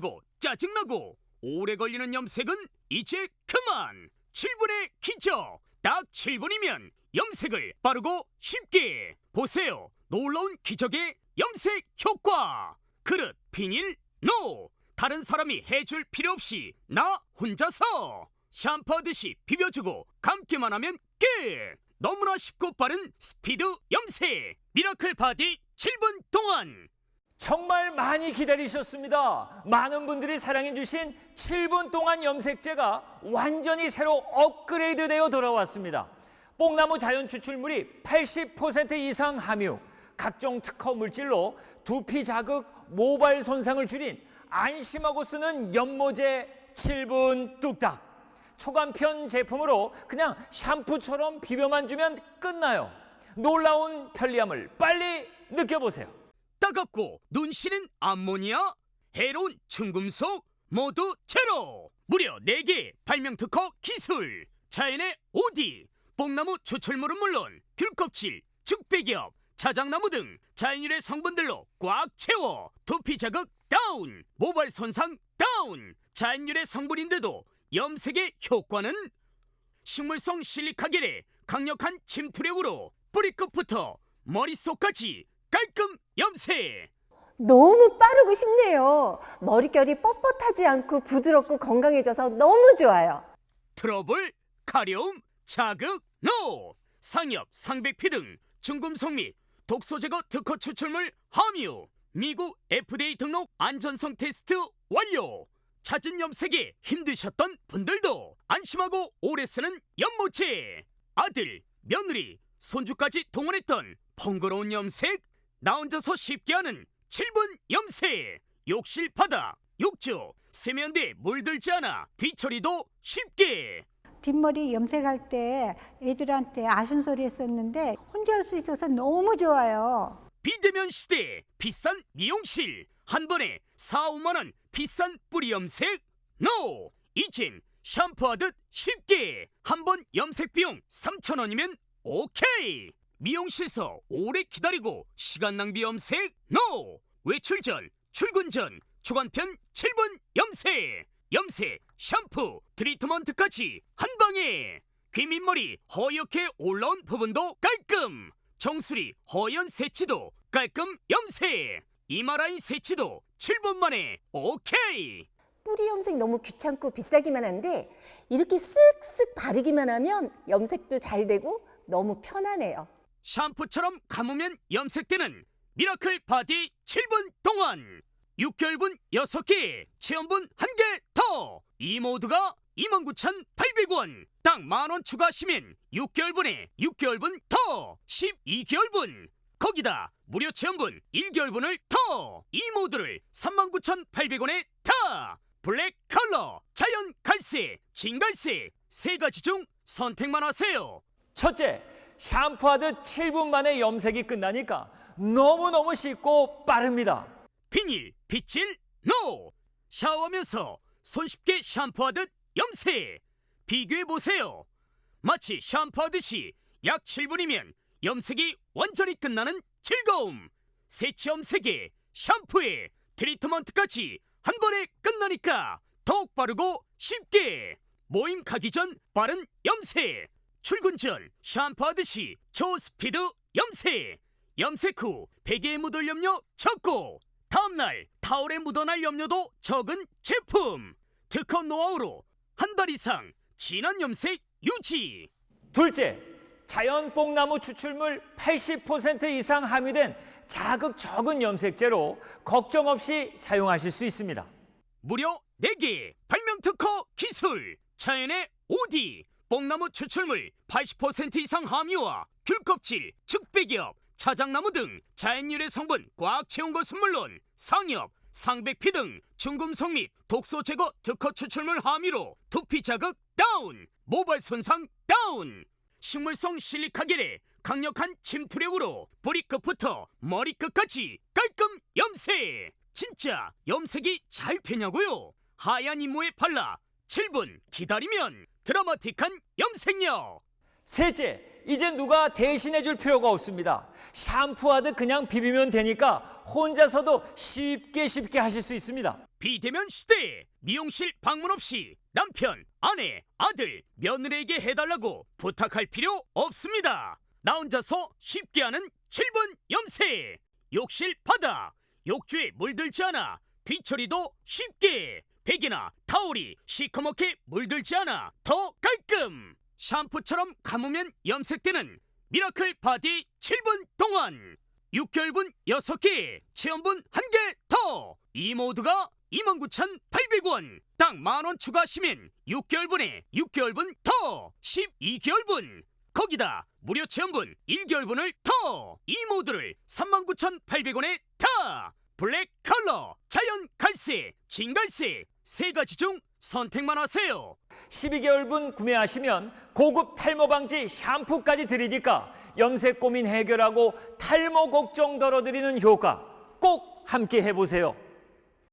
힘들고 짜증나고 오래 걸리는 염색은 이제 그만. 7분의 기적 딱 7분이면 염색을 빠르고 쉽게. 보세요. 놀라운 기적의 염색 효과. 그릇 비닐 no. 다른 사람이 해줄 필요 없이 나 혼자서 샴푸하듯이 비벼주고 감기만 하면 끝 너무나 쉽고 빠른 스피드 염색. 미라클 바디 7분 동안 정말 많이 기다리셨습니다. 많은 분들이 사랑해 주신 7분 동안 염색제가 완전히 새로 업그레이드 되어 돌아왔습니다. 뽕나무 자연 추출물이 80% 이상 함유, 각종 특허 물질로 두피 자극, 모발 손상을 줄인 안심하고 쓰는 연모제 7분 뚝딱. 초간편 제품으로 그냥 샴푸처럼 비벼만 주면 끝나요. 놀라운 편리함을 빨리 느껴보세요. 따갑고 눈시는 암모니아, 해로운 중금속 모두 제로. 무려 4개 발명 특허 기술. 자연의 오디, 뽕나무 추출물은 물론 귤껍질, 즉배기업, 자작나무 등 자연유래 성분들로 꽉 채워 두피 자극 다운, 모발 손상 다운. 자연유래 성분인데도 염색의 효과는 식물성 실리카겔의 강력한 침투력으로 뿌리끝부터 머릿속까지 깔끔 염색! 너무 빠르고 쉽네요. 머릿결이 뻣뻣하지 않고 부드럽고 건강해져서 너무 좋아요. 트러블, 가려움, 자극, no! 상엽, 상백피 등 중금속 및 독소 제거 특허 추출물 함유 미국 FDA 등록 안전성 테스트 완료 잦은 염색에 힘드셨던 분들도 안심하고 오래 쓰는 연모체 아들, 며느리, 손주까지 동원했던 번거로운 염색 나 혼자서 쉽게 하는 7분 염색 욕실 바닥 욕조 세면대에 물들지 않아 뒤처리도 쉽게. 뒷머리 염색할 때 애들한테 아쉬운 소리 했었는데 혼자 할 수 있어서 너무 좋아요. 비대면 시대 비싼 미용실. 한 번에 4, 5만 원 비싼 뿌리 염색. No 이젠 샴푸하듯 쉽게. 한 번 염색 비용 3천 원이면 오케이 미용실서 오래 기다리고 시간 낭비 염색 no! 외출 전 출근 전 초간편 7분 염색! 염색 샴푸 트리트먼트까지 한 방에! 귀밑머리 허옇게 올라온 부분도 깔끔! 정수리 허연 세치도 깔끔 염색! 이마라인 세치도 7분 만에 오케이! 뿌리 염색 너무 귀찮고 비싸기만 한데 이렇게 쓱쓱 바르기만 하면 염색도 잘 되고 너무 편하네요. 샴푸처럼 감으면 염색되는 미라클 바디 7분 동안 6개월분 6개 체험분 1개 더. 이 모두가 29,800원. 딱 만원 추가하시면 6개월분에 6개월분 더. 12개월분. 거기다 무료 체험분 1개월분을 더. 이 모두를 39,800원에 다. 블랙 컬러 자연 갈색 진갈색 세 가지 중 선택만 하세요. 첫째, 샴푸하듯 7분 만에 염색이 끝나니까 너무너무 쉽고 빠릅니다. 비닐, 빗질, 노! 샤워하면서 손쉽게 샴푸하듯 염색! 비교해보세요. 마치 샴푸하듯이 약 7분이면 염색이 완전히 끝나는 즐거움! 세치 염색에 샴푸에 트리트먼트까지 한 번에 끝나니까 더욱 빠르고 쉽게! 모임 가기 전 빠른 염색! 출근 전 샴푸하듯이 초스피드 염색! 염색 후 베개에 묻을 염료 적고 다음날 타올에 묻어날 염료도 적은 제품 특허 노하우로 한 달 이상 진한 염색 유지 둘째, 자연 뽕나무 추출물 80% 이상 함유된 자극 적은 염색제로 걱정 없이 사용하실 수 있습니다. 무려 4개 발명 특허 기술 자연의 오디 뽕나무 추출물 80% 이상 함유와 귤껍질, 즉배기업, 차장나무 등 자연유래 성분 꽉 채운 것은 물론 상엽, 상백피 등 중금속 및 독소 제거 특허 추출물 함유로 두피 자극 다운, 모발 손상 다운 식물성 실리카 겔의 강력한 침투력으로 뿌리끝부터 머리끝까지 깔끔 염색 진짜 염색이 잘 되냐고요? 하얀 이모에 발라 7분 기다리면 드라마틱한 염색력 셋째, 이제 누가 대신해 줄 필요가 없습니다. 샴푸하듯 그냥 비비면 되니까 혼자서도 쉽게 쉽게 하실 수 있습니다. 비대면 시대 미용실 방문 없이 남편, 아내, 아들, 며느리에게 해달라고 부탁할 필요 없습니다. 나 혼자서 쉽게 하는 7분 염색 욕실 바다 욕조에 물들지 않아 뒤처리도 쉽게 베개나 타올이 시커멓게 물들지 않아 더 깔끔. 샴푸처럼 감으면 염색되는 미라클 바디 7분 동안 6개월분 6개 체험분 1개 더. 이 모두가 29,800원. 딱 만원 추가하시면 6개월분에 6개월분 더. 12개월분. 거기다 무료 체험분 1개월분을 더. 이 모두를 39,800원에 다 블랙 컬러. 자연 갈색 진갈색. 세 가지 중 선택만 하세요. 12개월분 구매하시면 고급 탈모 방지 샴푸까지 드리니까 염색 고민 해결하고 탈모 걱정 덜어드리는 효과 꼭 함께 해보세요.